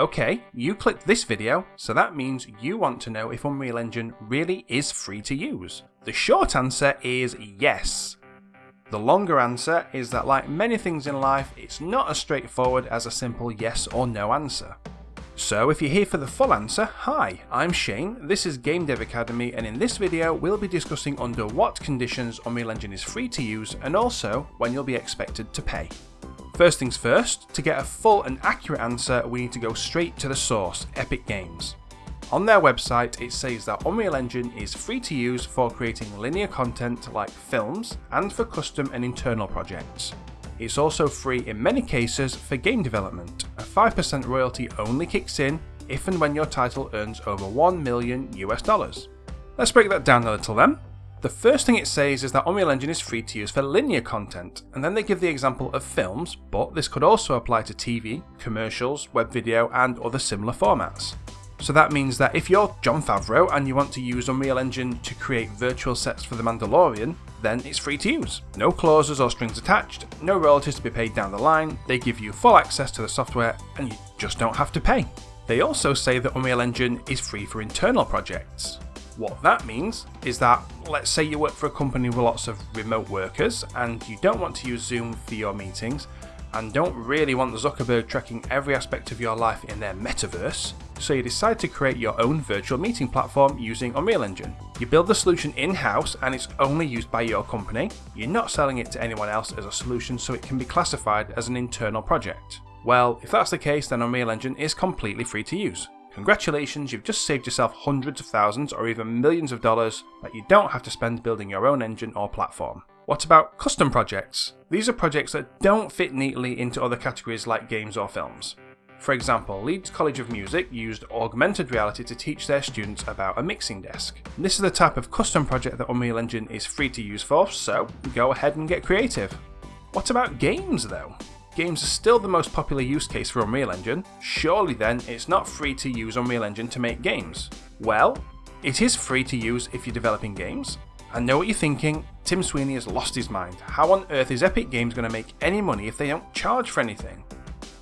Okay, you clicked this video, so that means you want to know if Unreal Engine really is free to use. The short answer is yes. The longer answer is that like many things in life, it's not as straightforward as a simple yes or no answer. So if you're here for the full answer, hi, I'm Shane, this is Game Dev Academy and in this video we'll be discussing under what conditions Unreal Engine is free to use and also when you'll be expected to pay. First things first, to get a full and accurate answer we need to go straight to the source, Epic Games. On their website it says that Unreal Engine is free to use for creating linear content like films and for custom and internal projects. It's also free in many cases for game development. A 5% royalty only kicks in if and when your title earns over 1 million US dollars. Let's break that down a little then. The first thing it says is that Unreal Engine is free to use for linear content, and then they give the example of films, but this could also apply to TV, commercials, web video, and other similar formats. So that means that if you're Jon Favreau and you want to use Unreal Engine to create virtual sets for The Mandalorian, then it's free to use. No clauses or strings attached, no royalties to be paid down the line, they give you full access to the software and you just don't have to pay. They also say that Unreal Engine is free for internal projects. What that means is that, let's say you work for a company with lots of remote workers and you don't want to use Zoom for your meetings and don't really want the Zuckerberg tracking every aspect of your life in their metaverse, so you decide to create your own virtual meeting platform using Unreal Engine. You build the solution in-house and it's only used by your company, you're not selling it to anyone else as a solution so it can be classified as an internal project. Well, if that's the case then Unreal Engine is completely free to use. Congratulations, you've just saved yourself hundreds of thousands or even millions of dollars that you don't have to spend building your own engine or platform. What about custom projects? These are projects that don't fit neatly into other categories like games or films. For example, Leeds College of Music used augmented reality to teach their students about a mixing desk. This is the type of custom project that Unreal Engine is free to use for, so go ahead and get creative. What about games though? Games are still the most popular use case for Unreal Engine, surely then it's not free to use Unreal Engine to make games. Well, it is free to use if you're developing games. I know what you're thinking, Tim Sweeney has lost his mind. How on earth is Epic Games going to make any money if they don't charge for anything?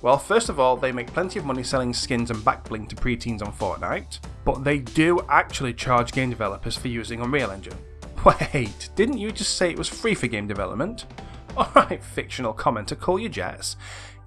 Well, first of all, they make plenty of money selling skins and backbling to preteens on Fortnite, but they do actually charge game developers for using Unreal Engine. Wait, didn't you just say it was free for game development? Alright, fictional commenter, call your jets.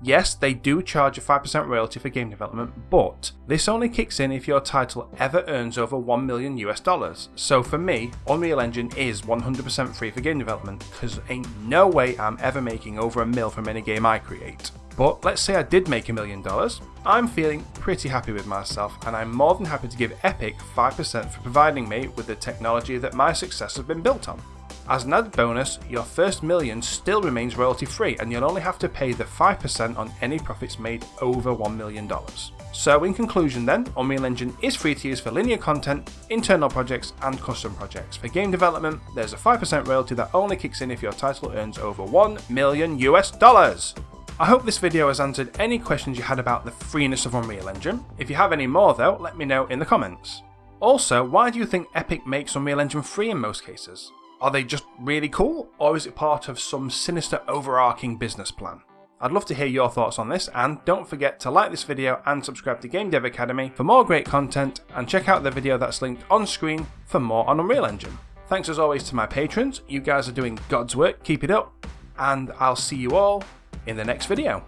Yes, they do charge a 5% royalty for game development, but this only kicks in if your title ever earns over 1 million US dollars. So for me, Unreal Engine is 100% free for game development, because ain't no way I'm ever making over a mil from any game I create. But let's say I did make a million dollars, I'm feeling pretty happy with myself and I'm more than happy to give Epic 5% for providing me with the technology that my success has been built on. As an added bonus, your first million still remains royalty free and you'll only have to pay the 5% on any profits made over $1 million. So in conclusion then, Unreal Engine is free to use for linear content, internal projects and custom projects. For game development, there's a 5% royalty that only kicks in if your title earns over 1 million US dollars. I hope this video has answered any questions you had about the freeness of Unreal Engine. If you have any more though, let me know in the comments. Also, why do you think Epic makes Unreal Engine free in most cases? Are they just really cool, or is it part of some sinister overarching business plan? I'd love to hear your thoughts on this, and don't forget to like this video and subscribe to Game Dev Academy for more great content, and check out the video that's linked on screen for more on Unreal Engine. Thanks as always to my patrons, you guys are doing God's work, keep it up, and I'll see you all in the next video.